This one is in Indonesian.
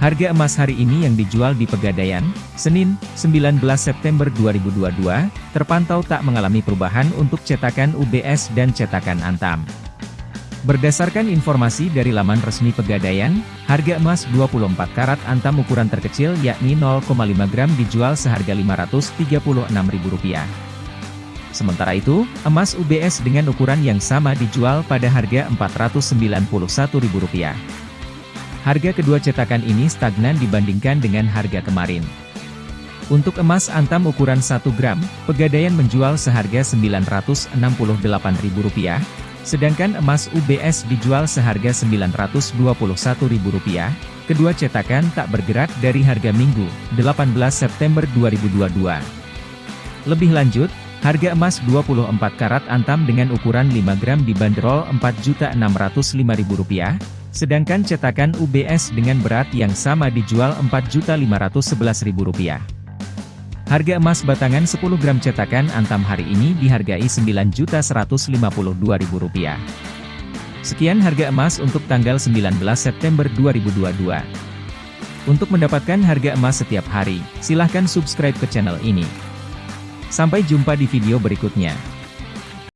Harga emas hari ini yang dijual di Pegadaian, Senin, 19 September 2022, terpantau tak mengalami perubahan untuk cetakan UBS dan cetakan Antam. Berdasarkan informasi dari laman resmi Pegadaian, harga emas 24 karat Antam ukuran terkecil yakni 0,5 gram dijual seharga Rp536.000. Sementara itu, emas UBS dengan ukuran yang sama dijual pada harga Rp491.000. Harga kedua cetakan ini stagnan dibandingkan dengan harga kemarin. Untuk emas antam ukuran 1 gram, Pegadaian menjual seharga Rp968.000, sedangkan emas UBS dijual seharga Rp921.000. Kedua cetakan tak bergerak dari harga Minggu, 18 September 2022. Lebih lanjut, harga emas 24 karat antam dengan ukuran 5 gram dibanderol Rp4.605.000, Sedangkan cetakan UBS dengan berat yang sama dijual Rp4.511.000. Harga emas batangan 10 gram cetakan Antam hari ini dihargai Rp9.152.000. Sekian harga emas untuk tanggal 19 September 2022. Untuk mendapatkan harga emas setiap hari, silahkan subscribe ke channel ini. Sampai jumpa di video berikutnya.